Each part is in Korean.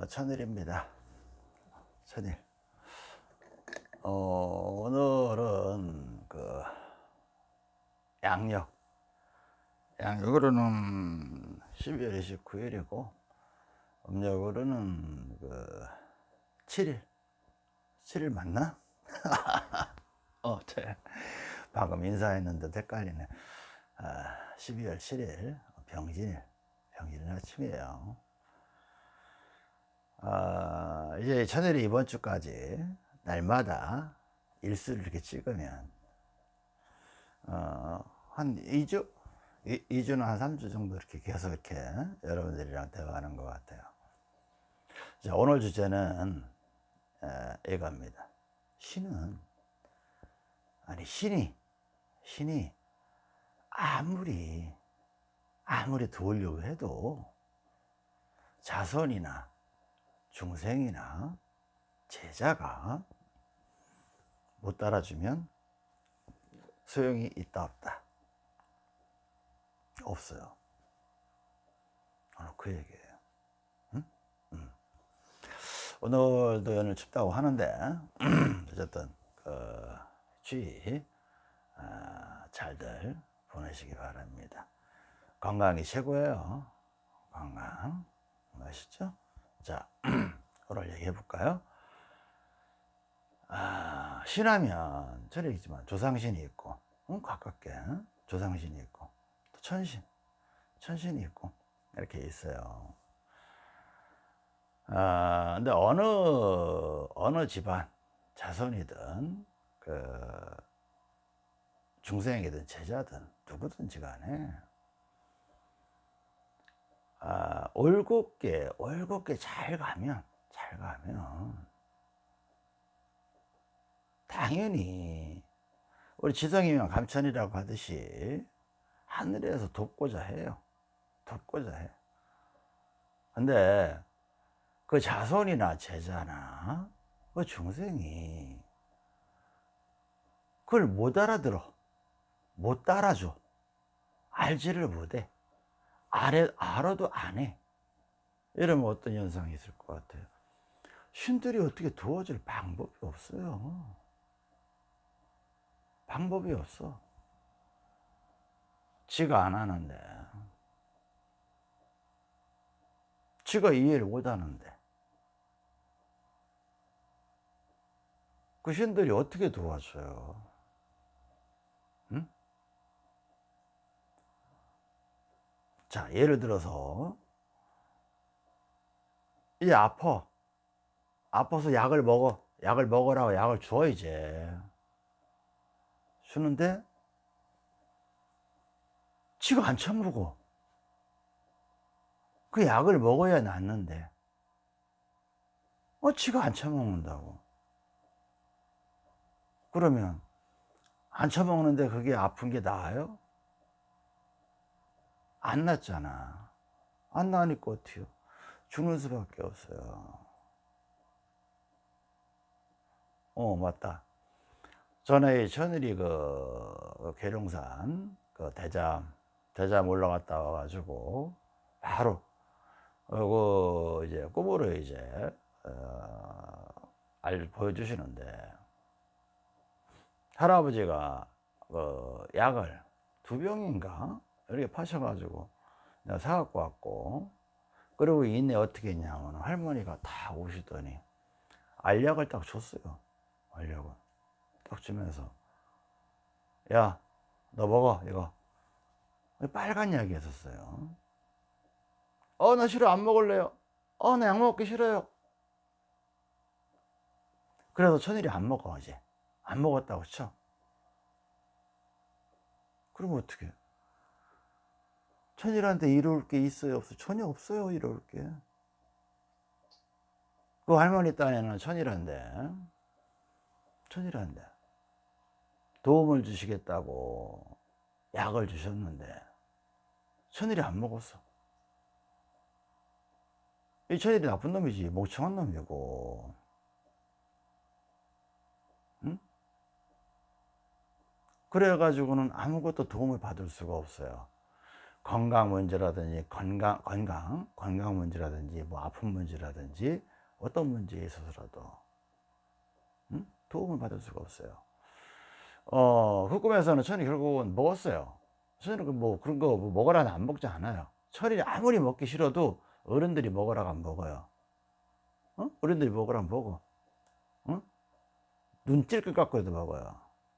어, 천일입니다. 천일. 어, 오늘은 그 양력. 양력으로는 12월 29일이고 음력으로는 그 7일. 7일 맞나? 어, 저 방금 인사했는데 헷갈리네. 아, 12월 7일 병진일. 병진일 아침이에요. 아, 이제 천일이 이번 주까지 날마다 일수를 이렇게 찍으면 어, 한 2주? 2, 주는 한 3주 정도 이렇게 계속 이렇게 여러분들이랑 대화하는 것 같아요. 자, 오늘 주제는 에, 이겁니다. 신은 아니 신이 신이 아무리 아무리 도우려고 해도 자손이나 중생이나 제자가 못 따라주면 소용이 있다 없다 없어요 오늘 그 얘기예요 응? 응. 오늘도 연을 춥다고 하는데 어쨌든 그 주의 아, 잘들 보내시기 바랍니다 건강이 최고예요 건강 아시죠? 자, 오늘 얘기해 볼까요? 아, 신하면 저리 있지만 조상신이 있고, 응? 가깝게 조상신이 있고, 또 천신, 천신이 있고, 이렇게 있어요. 아, 근데 어느, 어느 집안, 자손이든, 그, 중생이든 제자든, 누구든지 간에, 아, 올곧게 올곧게 잘 가면 잘 가면 당연히 우리 지성이면 감천이라고 하듯이 하늘에서 돕고자 해요. 돕고자 해. 근데 그 자손이나 제자나 그 중생이 그걸 못 알아들어. 못 따라줘. 알지를 못해 알아, 알아도 안 해. 이러면 어떤 현상이 있을 것 같아요? 신들이 어떻게 도와줄 방법이 없어요. 방법이 없어. 지가 안 하는데. 지가 이해를 못 하는데. 그 신들이 어떻게 도와줘요? 자, 예를 들어서 이제 아파. 아파서 약을 먹어. 약을 먹으라고 약을 줘 이제. 주는데 지가 안 처먹어. 그 약을 먹어야 낫는데 어 지가 안 처먹는다고. 그러면 안 처먹는데 그게 아픈 게 나아요? 안 났잖아. 안 나니까 어때요? 죽는 수밖에 없어요. 어, 맞다. 전에 천일이 그 계룡산 그 대잠, 대잠 올라갔다 와가지고 바로 그 이제 꿈으로 이제 어, 알 보여주시는데 할아버지가 그 약을 두 병인가 이렇게 파셔가지고 내가 사갖고 왔고 그리고 이내 어떻게 했냐면 할머니가 다 오시더니 알약을 딱 줬어요. 알약을 딱 주면서 야 너 먹어 이거. 빨간 약이었어요 어 나 싫어 안 먹을래요 어 나 약 먹기 싫어요. 그래서 천일이 안 먹어 이제. 안 먹었다고 쳐. 그러면 어떻게 천일한테 이룰 게 있어요? 없어요? 전혀 없어요, 이룰 게. 그 할머니 딴에는 천일한데, 천일한데, 도움을 주시겠다고 약을 주셨는데, 천일이 안 먹었어. 이 천일이 나쁜 놈이지, 멍청한 놈이고. 응? 그래가지고는 아무것도 도움을 받을 수가 없어요. 건강 문제라든지 건강 건강 건강 문제라든지 뭐 아픈 문제라든지 어떤 문제에 있어서라도 응? 도움을 받을 수가 없어요. 어, 그 꿈에서는 천이 결국은 먹었어요. 천이는 뭐 그런 거뭐 먹으라는 안 먹지 않아요. 천이 아무리 먹기 싫어도 어른들이 먹으라고 안 먹어요. 어? 어른들이 먹으라고 먹어. 어? 눈 찔끔 깎고도 먹어요.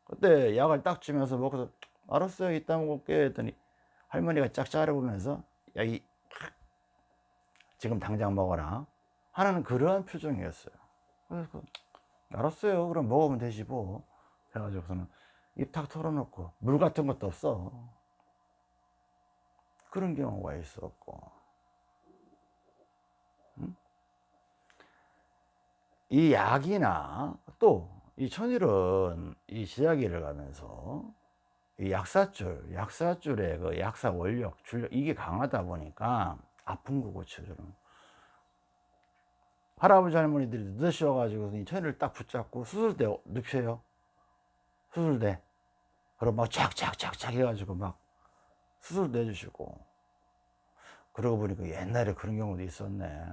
그때 약을 딱 주면서 먹어서 알았어요. 이따 먹을게 했더니 할머니가 쫙 자르보면서 야, 이, 지금 당장 먹어라. 하는 그러한 표정이었어요. 그래서 그, 알았어요. 그럼 먹으면 되지 뭐. 그래가지고서는 입 탁 털어놓고 물 같은 것도 없어. 그런 경우가 있었고. 응? 이 약이나 또 이 천일은 이 지자기를 가면서 이 약사줄, 약사줄의 그 약사 원력, 줄력 이게 강하다 보니까 아픈 거 고쳐주는 할아버지 할머니들이 늦으셔가지고 이 천일을 딱 붙잡고 수술대 눕혀요. 수술대. 그럼 막 착착착착 해가지고 막 수술도 해주시고. 그러고 보니까 옛날에 그런 경우도 있었네.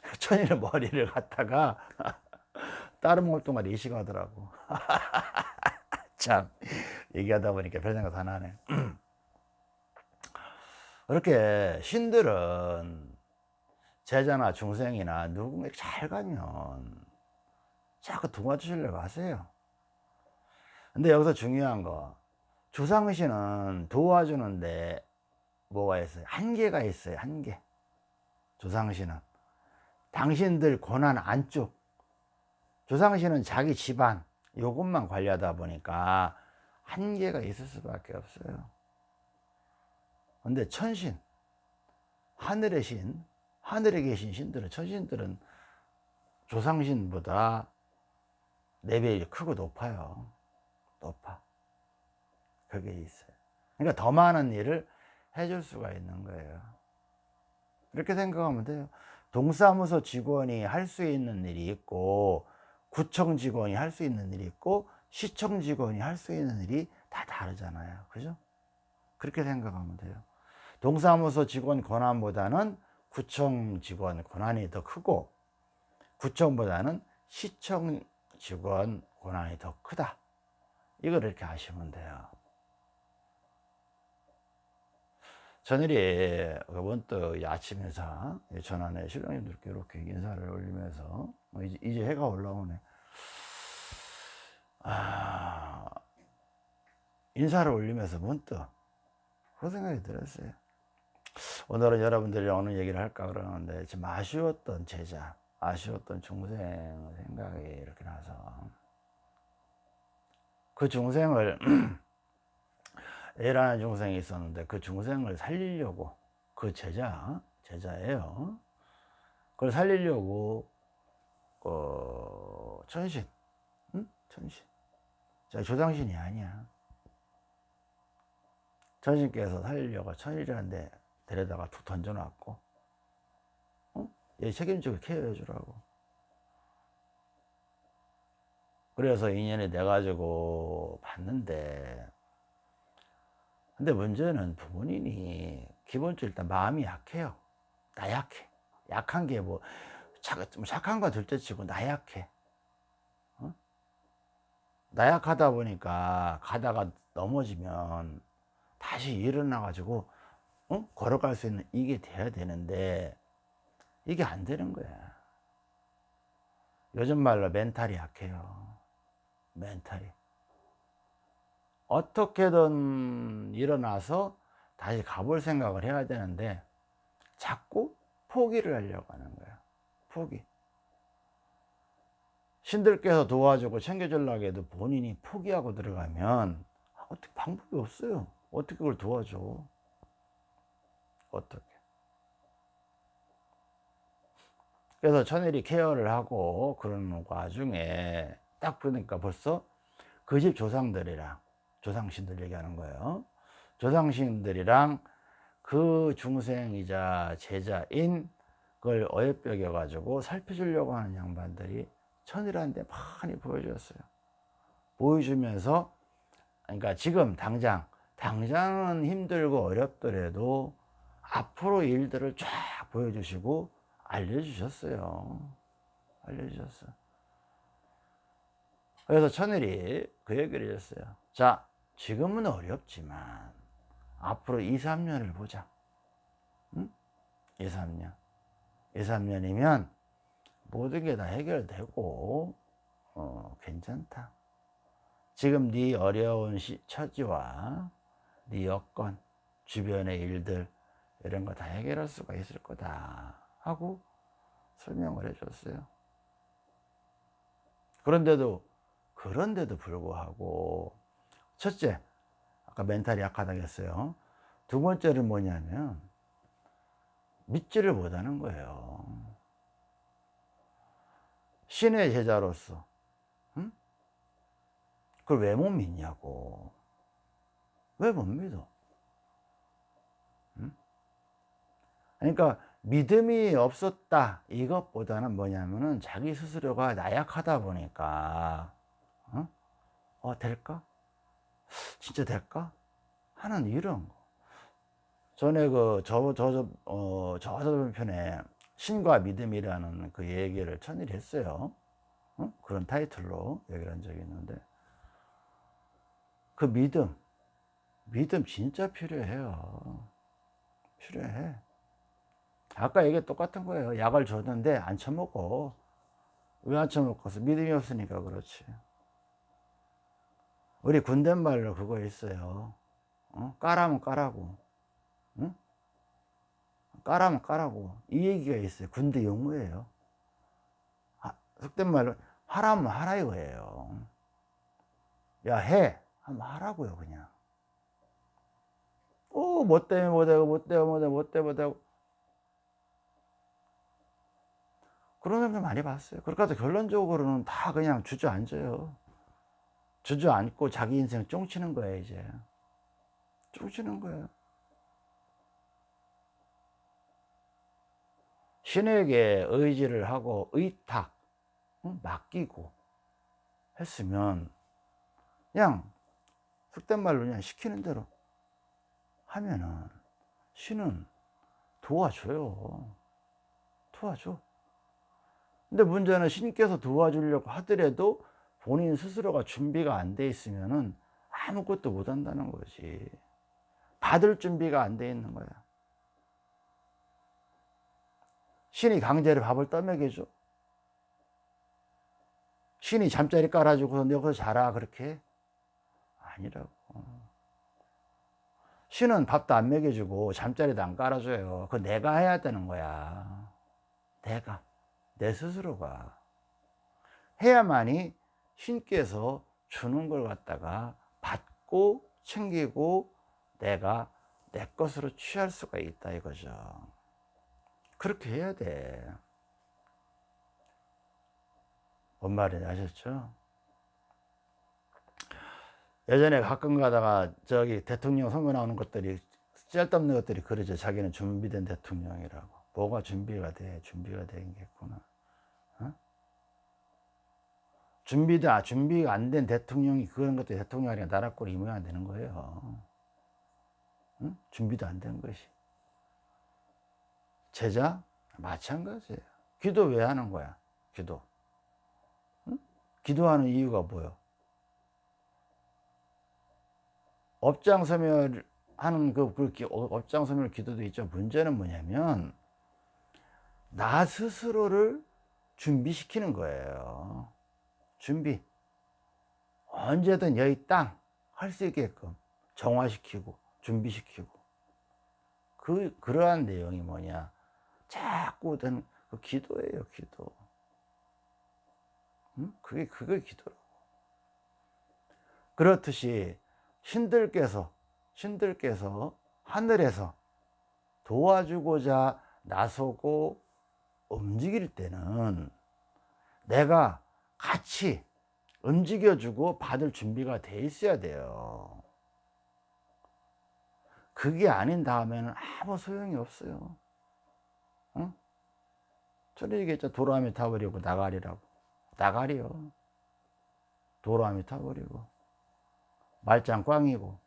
천일의 머리를 갖다가 다른 mol동아리 이식하더라고. 참, 얘기하다 보니까 별 생각 다 나네. 그렇게 신들은 제자나 중생이나 누군가 잘 가면 자꾸 도와주시려고 하세요. 근데 여기서 중요한 거, 조상신은 도와주는데 뭐가 있어요? 한계가 있어요, 한계. 조상신은. 당신들 고난 안쪽. 조상신은 자기 집안, 요것만 관리하다 보니까 한계가 있을 수밖에 없어요. 근데 천신, 하늘의 신, 하늘에 계신 신들은, 천신들은 조상신보다 레벨이 크고 높아요. 높아. 그게 있어요. 그러니까 더 많은 일을 해줄 수가 있는 거예요. 이렇게 생각하면 돼요. 동사무소 직원이 할 수 있는 일이 있고, 구청 직원이 할 수 있는 일이 있고, 시청 직원이 할 수 있는 일이 다 다르잖아요. 그죠? 그렇게 생각하면 돼요. 동사무소 직원 권한보다는 구청 직원 권한이 더 크고, 구청보다는 시청 직원 권한이 더 크다. 이걸 이렇게 아시면 돼요. 전일이 그번 또 아침 인사 전환에 신랑님들께 이렇게 인사를 올리면서 뭐 이제, 이제 해가 올라오네. 아, 인사를 올리면서 문득 그 생각이 들었어요. 오늘은 여러분들이랑 어느 얘기를 할까 그러는데 좀 아쉬웠던 제자, 아쉬웠던 중생 생각이 이렇게 나서 그 중생을 A라는 중생이 있었는데 그 중생을 살리려고 그 제자 제자예요. 그걸 살리려고 어, 천신, 응? 천신. 자 조상신이 아니야. 천신께서 살리려고 천일이라는데 데려다가 툭 던져놨고, 어? 얘 책임지고 케어해 주라고. 그래서 인연이 돼가지고 봤는데 근데 문제는 부모님이 기본적으로 일단 마음이 약해요. 나 약해. 약한 게 뭐, 착한 거 둘째 치고 나약해. 어? 나약하다 보니까 가다가 넘어지면 다시 일어나 가지고, 어? 걸어갈 수 있는 이게 돼야 되는데, 이게 안 되는 거야. 요즘 말로 멘탈이 약해요. 멘탈이. 어떻게든 일어나서 다시 가볼 생각을 해야 되는데 자꾸 포기를 하려고 하는 거야 포기. 신들께서 도와주고 챙겨주려고 해도 본인이 포기하고 들어가면 어떻게 방법이 없어요. 어떻게 그걸 도와줘? 어떻게? 그래서 천일이 케어를 하고 그러는 와중에 딱 보니까 벌써 그 집 조상들이랑 조상신들 얘기하는 거예요. 조상신들이랑 그 중생이자 제자인 그걸 어여뼈겨 가지고 살펴주려고 하는 양반들이 천일한테 많이 보여줬어요. 보여주면서 그러니까 지금 당장 당장은 힘들고 어렵더라도 앞으로 일들을 쫙 보여주시고 알려주셨어요. 알려주셨어. 그래서 천일이 그 얘기를 했어요. 자, 지금은 어렵지만 앞으로 2, 3년을 보자. 응? 2, 3년. 2, 3년이면 모든 게 다 해결되고 어, 괜찮다. 지금 네 어려운 시, 처지와 네 여건, 주변의 일들 이런 거 다 해결할 수가 있을 거다 하고 설명을 해줬어요. 그런데도 그런데도 불구하고 첫째 아까 멘탈이 약하다고 했어요. 두 번째는 뭐냐면 믿지를 못하는 거예요. 신의 제자로서 응? 그걸 왜 못 믿냐고 왜 못 믿어? 응? 그러니까 믿음이 없었다 이것보다는 뭐냐면은 자기 스스로가 나약하다 보니까 어, 어 될까? 진짜 될까? 하는 이런 거. 전에 그, 저, 저, 저, 어, 저저번 편에 신과 믿음이라는 그 얘기를 천일 했어요. 어? 그런 타이틀로 얘기를 한 적이 있는데. 그 믿음, 믿음 진짜 필요해요. 필요해. 아까 얘기 똑같은 거예요. 약을 줬는데 안 처먹고. 왜안 처먹었어? 믿음이 없으니까 그렇지. 우리 군대말로 그거 있어요. 어? 까라면 까라고. 응? 까라면 까라고. 이 얘기가 있어요. 군대 용어예요. 아, 속된 말로 하라면 하라 이거예요. 야, 해. 하면 하라고요, 그냥. 어, 뭐 때문에 못하고, 뭐 때문에 못하고, 뭐 때문에 못하고. 그런 사람들 많이 봤어요. 그러니까 결론적으로는 다 그냥 주저앉아요. 주저앉고 자기 인생 쫑치는 거예요, 이제. 쫑치는 거예 신에게 의지를 하고 의탁, 맡기고 했으면 그냥 속된 말로 그냥 시키는 대로 하면은 신은 도와줘요. 도와줘. 근데 문제는 신께서 도와주려고 하더라도 본인 스스로가 준비가 안 돼 있으면은 아무것도 못 한다는 거지. 받을 준비가 안 돼 있는 거야. 신이 강제로 밥을 떠먹여줘. 신이 잠자리 깔아주고 너 여기서 자라 그렇게 아니라고. 신은 밥도 안 먹여주고 잠자리도 안 깔아줘요. 그거 내가 해야 되는 거야. 내가 내 스스로가 해야만이 신께서 주는 걸 갖다가 받고 챙기고 내가 내 것으로 취할 수가 있다 이거죠. 그렇게 해야 돼. 뭔 말인지 아셨죠? 예전에 가끔 가다가 저기 대통령 선거 나오는 것들이 쓸데없는 것들이 그러죠. 자기는 준비된 대통령이라고. 뭐가 준비가 돼? 준비가 되겠구나. 어? 준비도 아, 준비가 안 된 대통령이 그런 것도 대통령이 아니라 나라 꼴이 이 모양 되는 거예요. 응? 준비도 안 된 것이. 제자 마찬가지예요. 기도 왜 하는 거야? 기도. 응? 기도하는 이유가 뭐요? 업장소멸 하는 그, 그 업장소멸 기도도 있죠. 문제는 뭐냐면 나 스스로를 준비시키는 거예요. 준비. 언제든 여기 땅 할 수 있게끔 정화시키고 준비시키고 그 그러한 내용이 뭐냐 자꾸 든 그 기도예요 기도 응? 그게 그게 기도라고 그렇듯이 신들께서 신들께서 하늘에서 도와주고자 나서고 움직일 때는 내가 같이 움직여주고 받을 준비가 돼 있어야 돼요. 그게 아닌 다음에는 아무 소용이 없어요. 어? 전에 얘기했죠. 도라미 타버리고 나가리라고. 나가리요. 도로함이 타버리고. 말짱 꽝이고.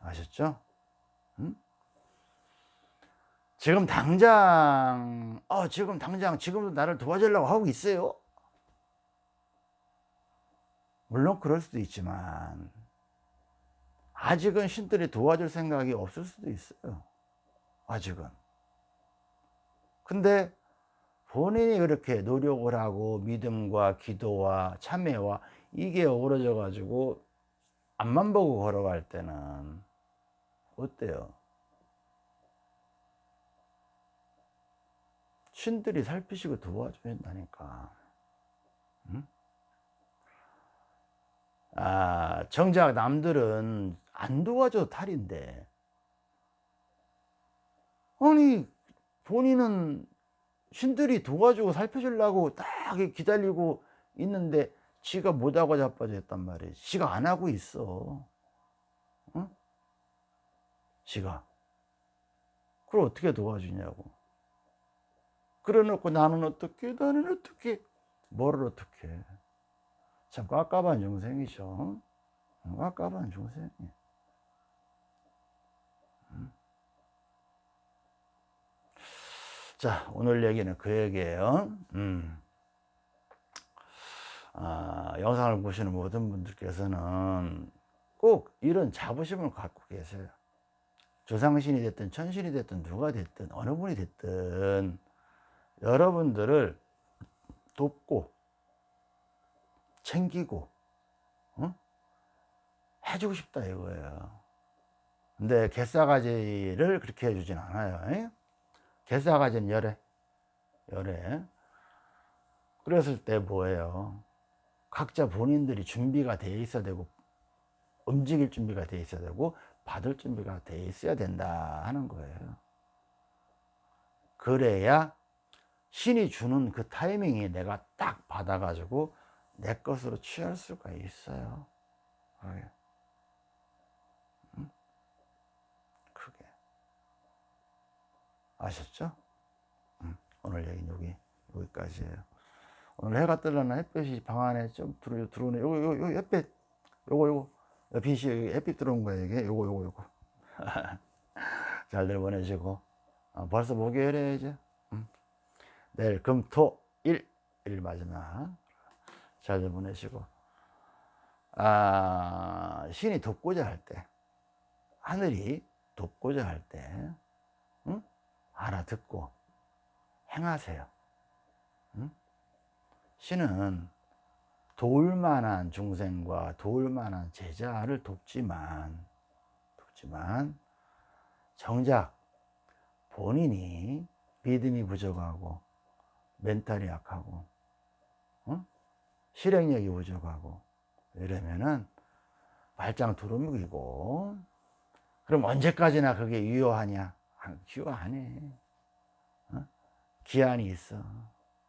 아셨죠? 응? 지금 당장, 어, 지금 당장, 지금도 나를 도와주려고 하고 있어요? 물론 그럴 수도 있지만, 아직은 신들이 도와줄 생각이 없을 수도 있어요 아직은 근데 본인이 그렇게 노력을 하고 믿음과 기도와 참회와 이게 어우러져 가지고 앞만 보고 걸어갈 때는 어때요? 신들이 살피시고 도와줘야 한다니까. 응? 아, 정작 남들은 안 도와줘도 탈인데. 아니, 본인은 신들이 도와주고 살펴주려고 딱 기다리고 있는데 지가 못하고 자빠져 있단 말이에요. 지가 안 하고 있어. 응? 지가. 그걸 어떻게 도와주냐고. 그래 놓고 나는 어떻게, 나는 어떻게, 뭐를 어떻게. 참 깝깝한 중생이죠. 깝깝한 중생이. 자, 오늘 얘기는 그 얘기예요. 음. 아, 영상을 보시는 모든 분들께서는 꼭 이런 자부심을 갖고 계세요. 조상신이 됐든 천신이 됐든 누가 됐든 어느 분이 됐든 여러분들을 돕고 챙기고 어? 해주고 싶다 이거예요. 근데 개싸가지를 그렇게 해주진 않아요. 개싸가지는 열애, 열애. 그랬을 때 뭐예요? 각자 본인들이 준비가 돼 있어야 되고 움직일 준비가 돼 있어야 되고 받을 준비가 돼 있어야 된다 하는 거예요. 그래야 신이 주는 그 타이밍이 내가 딱 받아가지고 내 것으로 취할 수가 있어요. 그게. 응? 그게. 아셨죠? 응. 오늘 얘기는 여기, 여기까지예요. 오늘 해가 뜨려나 햇볕이 방 안에 좀 들어, 들어오네. 요거, 요거, 요거 햇빛, 요거, 요거. 빛이 햇빛 들어온 거야, 이게. 요거, 요거, 요거. 잘들 보내시고. 어, 벌써 목요일에 이제. 음. 내일 금, 토, 일, 일 마지막. 잘들 보내시고. 아, 신이 돕고자 할 때, 하늘이 돕고자 할 때, 응? 알아듣고 행하세요. 응? 신은 도울 만한 중생과 도울 만한 제자를 돕지만, 돕지만, 정작 본인이 믿음이 부족하고, 멘탈이 약하고, 어? 실행력이 부족하고, 이러면은 발장 두루묵이고, 그럼 언제까지나 그게 유효하냐? 유효하네. 어? 기한이 있어.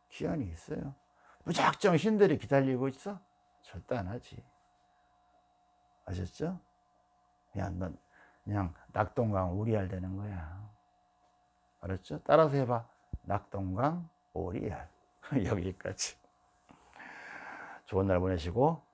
기한이 있어요. 무작정 신들이 기다리고 있어? 절대 안 하지. 아셨죠? 그냥 넌 그냥 낙동강 오리알 되는 거야. 알았죠? 따라서 해봐. 낙동강 오리알. 여기까지. 좋은 날 보내시고